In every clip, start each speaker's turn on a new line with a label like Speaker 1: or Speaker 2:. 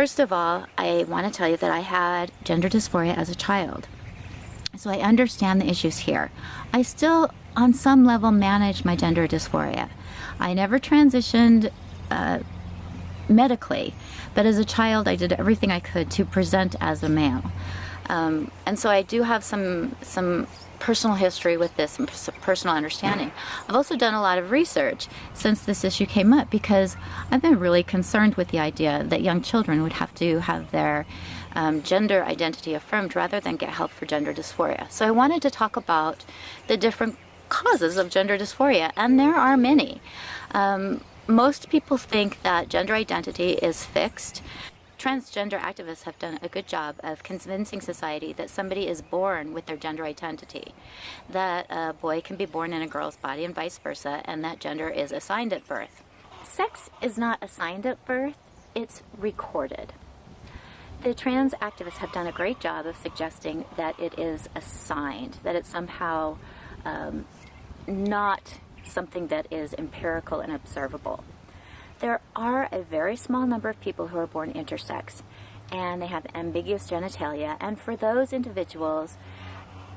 Speaker 1: First of all, I want to tell you that I had gender dysphoria as a child. So I understand the issues here. I still, on some level, manage my gender dysphoria. I never transitioned uh, medically, but as a child, I did everything I could to present as a male. Um, and so I do have some some personal history with this and personal understanding. I've also done a lot of research since this issue came up because I've been really concerned with the idea that young children would have to have their um, gender identity affirmed rather than get help for gender dysphoria. So I wanted to talk about the different causes of gender dysphoria, and there are many. Um, most people think that gender identity is fixed transgender activists have done a good job of convincing society that somebody is born with their gender identity, that a boy can be born in a girl's body and vice versa, and that gender is assigned at birth. Sex is not assigned at birth, it's recorded. The trans activists have done a great job of suggesting that it is assigned, that it's somehow um, not something that is empirical and observable. There are a very small number of people who are born intersex and they have ambiguous genitalia and for those individuals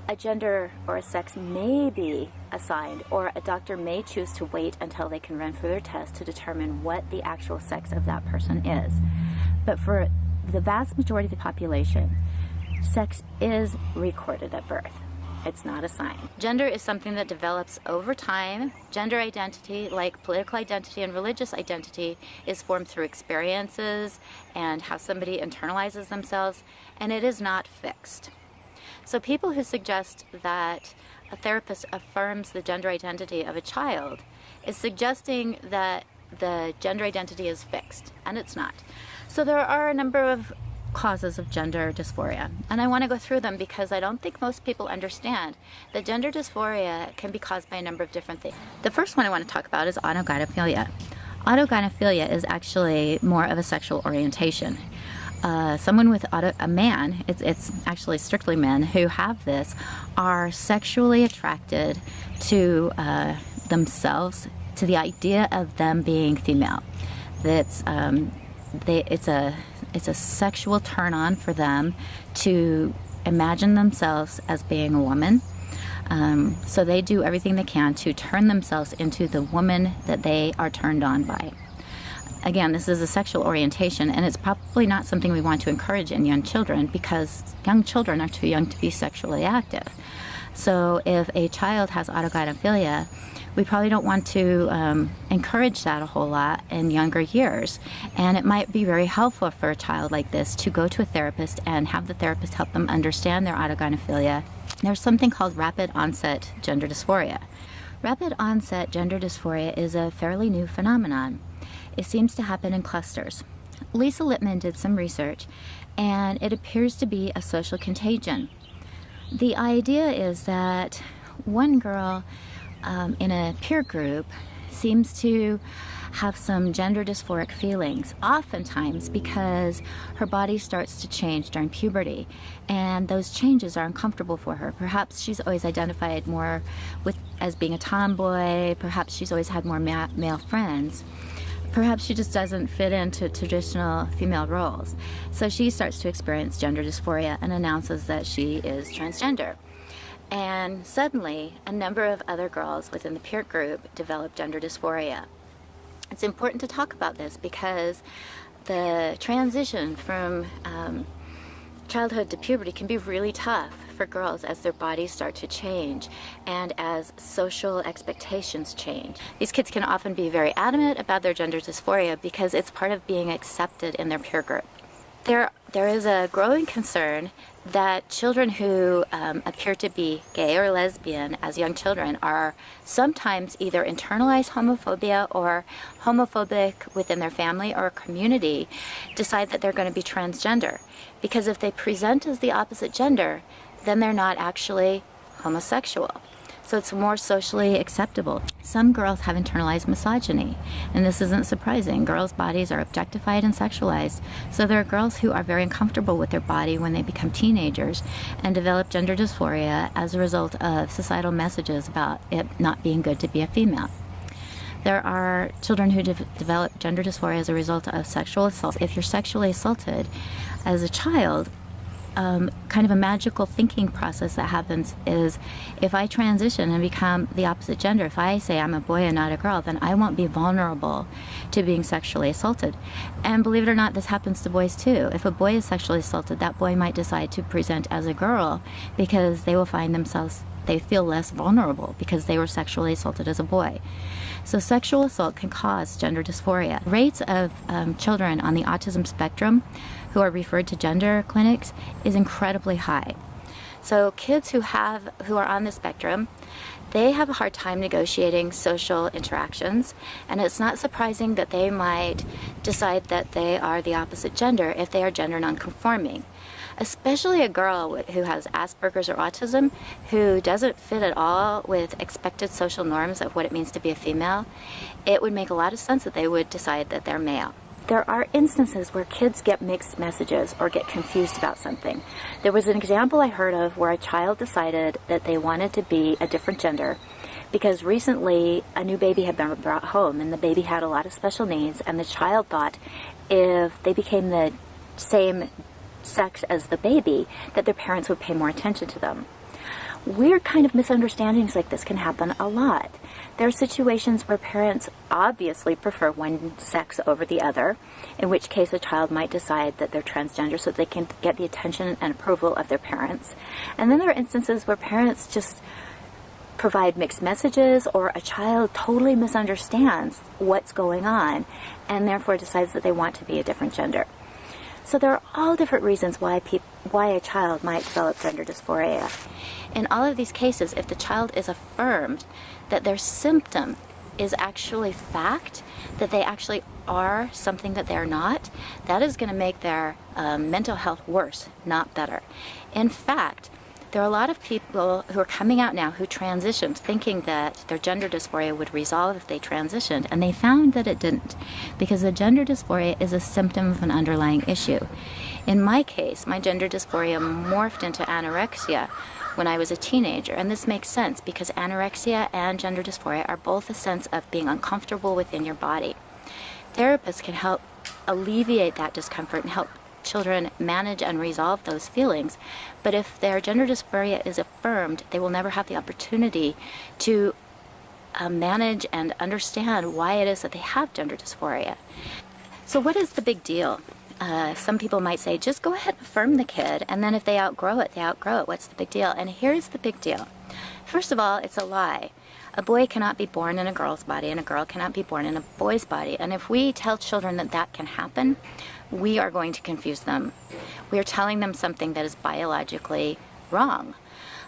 Speaker 1: a gender or a sex may be assigned or a doctor may choose to wait until they can run further tests to determine what the actual sex of that person is. But for the vast majority of the population, sex is recorded at birth. It's not a sign. Gender is something that develops over time. Gender identity, like political identity and religious identity, is formed through experiences and how somebody internalizes themselves, and it is not fixed. So people who suggest that a therapist affirms the gender identity of a child is suggesting that the gender identity is fixed, and it's not. So there are a number of causes of gender dysphoria. And I want to go through them because I don't think most people understand that gender dysphoria can be caused by a number of different things. The first one I want to talk about is autogynephilia. Autogynephilia is actually more of a sexual orientation. Uh, someone with auto, a man, it's, it's actually strictly men who have this, are sexually attracted to uh, themselves, to the idea of them being female. That's um, they, it's a it's a sexual turn on for them to imagine themselves as being a woman. Um, so they do everything they can to turn themselves into the woman that they are turned on by. Again, this is a sexual orientation, and it's probably not something we want to encourage in young children because young children are too young to be sexually active. So if a child has autogynephilia, we probably don't want to um, encourage that a whole lot in younger years. And it might be very helpful for a child like this to go to a therapist and have the therapist help them understand their autogynephilia. There's something called rapid onset gender dysphoria. Rapid onset gender dysphoria is a fairly new phenomenon. It seems to happen in clusters. Lisa Littman did some research and it appears to be a social contagion. The idea is that one girl um, in a peer group seems to have some gender dysphoric feelings, oftentimes because her body starts to change during puberty and those changes are uncomfortable for her. Perhaps she's always identified more with as being a tomboy, perhaps she's always had more ma male friends. Perhaps she just doesn't fit into traditional female roles. So she starts to experience gender dysphoria and announces that she is transgender. And suddenly, a number of other girls within the peer group developed gender dysphoria. It's important to talk about this because the transition from um, childhood to puberty can be really tough for girls as their bodies start to change and as social expectations change. These kids can often be very adamant about their gender dysphoria because it's part of being accepted in their peer group. There, there is a growing concern that children who um, appear to be gay or lesbian as young children are sometimes either internalize homophobia or homophobic within their family or community decide that they're going to be transgender. Because if they present as the opposite gender, then they're not actually homosexual so it's more socially acceptable. Some girls have internalized misogyny, and this isn't surprising. Girls' bodies are objectified and sexualized, so there are girls who are very uncomfortable with their body when they become teenagers and develop gender dysphoria as a result of societal messages about it not being good to be a female. There are children who de develop gender dysphoria as a result of sexual assault. If you're sexually assaulted as a child, um, kind of a magical thinking process that happens is if I transition and become the opposite gender, if I say I'm a boy and not a girl, then I won't be vulnerable to being sexually assaulted. And believe it or not, this happens to boys too. If a boy is sexually assaulted, that boy might decide to present as a girl because they will find themselves, they feel less vulnerable because they were sexually assaulted as a boy. So sexual assault can cause gender dysphoria. Rates of um, children on the autism spectrum who are referred to gender clinics is incredibly high. So kids who have who are on the spectrum, they have a hard time negotiating social interactions, and it's not surprising that they might decide that they are the opposite gender if they are gender nonconforming. Especially a girl who has Asperger's or autism, who doesn't fit at all with expected social norms of what it means to be a female, it would make a lot of sense that they would decide that they're male there are instances where kids get mixed messages or get confused about something. There was an example I heard of where a child decided that they wanted to be a different gender because recently a new baby had been brought home and the baby had a lot of special needs and the child thought if they became the same sex as the baby that their parents would pay more attention to them. Weird kind of misunderstandings like this can happen a lot. There are situations where parents obviously prefer one sex over the other, in which case a child might decide that they're transgender so they can get the attention and approval of their parents. And then there are instances where parents just provide mixed messages or a child totally misunderstands what's going on and therefore decides that they want to be a different gender. So there are all different reasons why why a child might develop gender dysphoria. In all of these cases, if the child is affirmed that their symptom is actually fact, that they actually are something that they're not, that is going to make their um, mental health worse, not better. In fact, there are a lot of people who are coming out now who transitioned thinking that their gender dysphoria would resolve if they transitioned, and they found that it didn't because the gender dysphoria is a symptom of an underlying issue. In my case, my gender dysphoria morphed into anorexia when I was a teenager, and this makes sense because anorexia and gender dysphoria are both a sense of being uncomfortable within your body. Therapists can help alleviate that discomfort and help children manage and resolve those feelings. But if their gender dysphoria is affirmed, they will never have the opportunity to uh, manage and understand why it is that they have gender dysphoria. So what is the big deal? Uh, some people might say, just go ahead and affirm the kid, and then if they outgrow it, they outgrow it. What's the big deal? And here's the big deal. First of all, it's a lie. A boy cannot be born in a girl's body, and a girl cannot be born in a boy's body. And if we tell children that that can happen, we are going to confuse them. We are telling them something that is biologically wrong.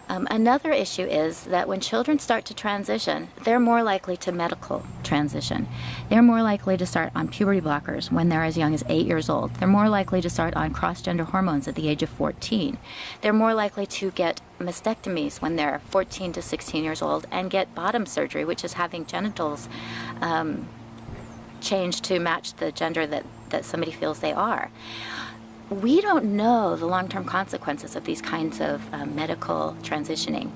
Speaker 1: Um, another issue is that when children start to transition, they're more likely to medical transition. They're more likely to start on puberty blockers when they're as young as eight years old. They're more likely to start on cross-gender hormones at the age of 14. They're more likely to get mastectomies when they're 14 to 16 years old and get bottom surgery, which is having genitals um, changed to match the gender that that somebody feels they are. We don't know the long-term consequences of these kinds of uh, medical transitioning.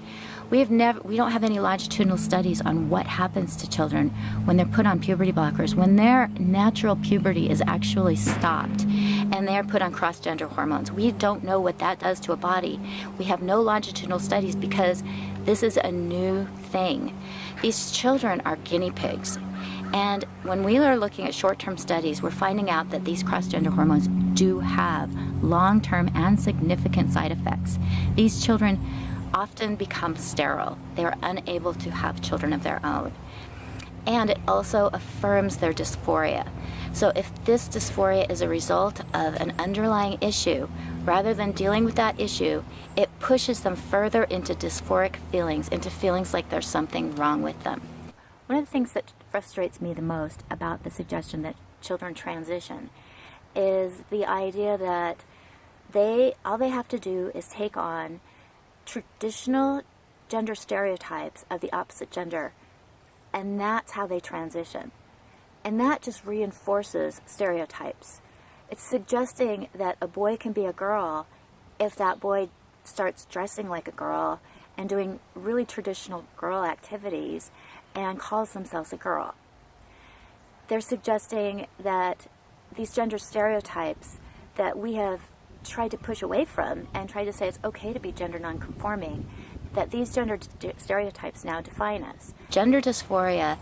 Speaker 1: We have never, we don't have any longitudinal studies on what happens to children when they're put on puberty blockers, when their natural puberty is actually stopped and they're put on cross-gender hormones. We don't know what that does to a body. We have no longitudinal studies because this is a new thing. These children are guinea pigs and when we are looking at short-term studies, we're finding out that these cross-gender hormones do have long-term and significant side effects. These children often become sterile. They are unable to have children of their own. And it also affirms their dysphoria. So if this dysphoria is a result of an underlying issue, rather than dealing with that issue, it pushes them further into dysphoric feelings, into feelings like there's something wrong with them. One of the things that frustrates me the most about the suggestion that children transition is the idea that they all they have to do is take on traditional gender stereotypes of the opposite gender and that's how they transition. And that just reinforces stereotypes. It's suggesting that a boy can be a girl if that boy starts dressing like a girl and doing really traditional girl activities and calls themselves a girl. they're suggesting that these gender stereotypes that we have tried to push away from and try to say it's okay to be gender nonconforming, that these gender stereotypes now define us. Gender dysphoria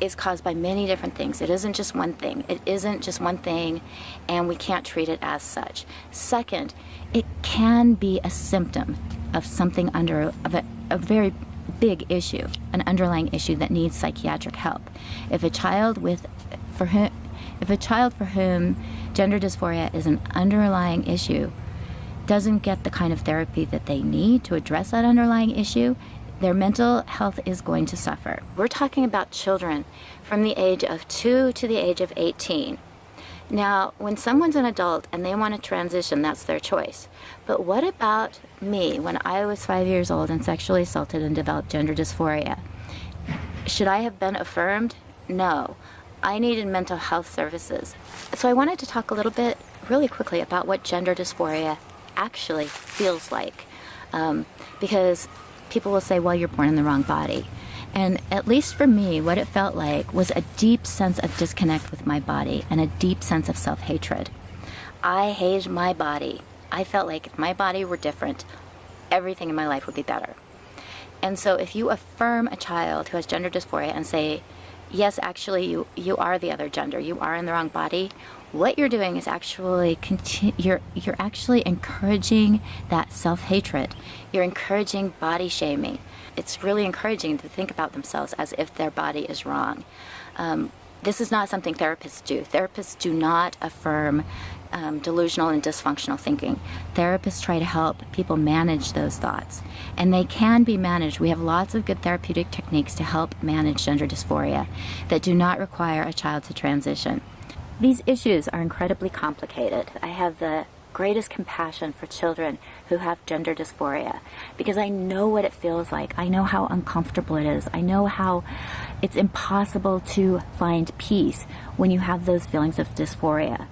Speaker 1: is caused by many different things. It isn't just one thing. It isn't just one thing, and we can't treat it as such. Second, it can be a symptom of something under of a, a very big issue, an underlying issue that needs psychiatric help. If a child with for whom if a child for whom gender dysphoria is an underlying issue doesn't get the kind of therapy that they need to address that underlying issue, their mental health is going to suffer. We're talking about children from the age of 2 to the age of 18. Now, when someone's an adult and they want to transition, that's their choice. But what about me when I was five years old and sexually assaulted and developed gender dysphoria? Should I have been affirmed? No. I needed mental health services. So I wanted to talk a little bit, really quickly, about what gender dysphoria actually feels like. Um, because people will say, well, you're born in the wrong body. And at least for me, what it felt like was a deep sense of disconnect with my body and a deep sense of self hatred. I hated my body. I felt like if my body were different, everything in my life would be better. And so if you affirm a child who has gender dysphoria and say, yes, actually, you, you are the other gender, you are in the wrong body, what you're doing is actually conti- you're you're actually encouraging that self-hatred. You're encouraging body shaming. It's really encouraging to think about themselves as if their body is wrong. Um, this is not something therapists do. Therapists do not affirm um, delusional and dysfunctional thinking. Therapists try to help people manage those thoughts, and they can be managed. We have lots of good therapeutic techniques to help manage gender dysphoria that do not require a child to transition. These issues are incredibly complicated. I have the greatest compassion for children who have gender dysphoria because I know what it feels like. I know how uncomfortable it is. I know how it's impossible to find peace when you have those feelings of dysphoria.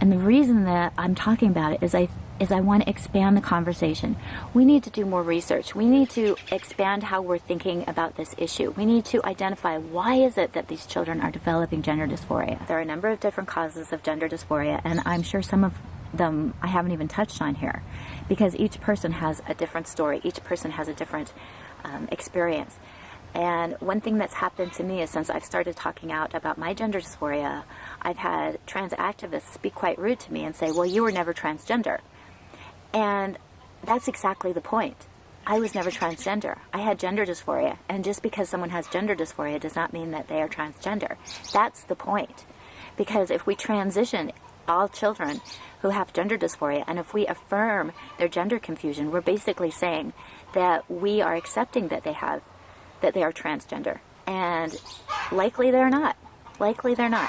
Speaker 1: And the reason that I'm talking about it is I is I want to expand the conversation. We need to do more research. We need to expand how we're thinking about this issue. We need to identify why is it that these children are developing gender dysphoria. There are a number of different causes of gender dysphoria, and I'm sure some of them I haven't even touched on here because each person has a different story. Each person has a different um, experience. And one thing that's happened to me is since I've started talking out about my gender dysphoria, I've had trans activists be quite rude to me and say, well, you were never transgender. And that's exactly the point. I was never transgender. I had gender dysphoria. And just because someone has gender dysphoria does not mean that they are transgender. That's the point. Because if we transition all children who have gender dysphoria and if we affirm their gender confusion, we're basically saying that we are accepting that they have, that they are transgender. And likely they're not. Likely they're not.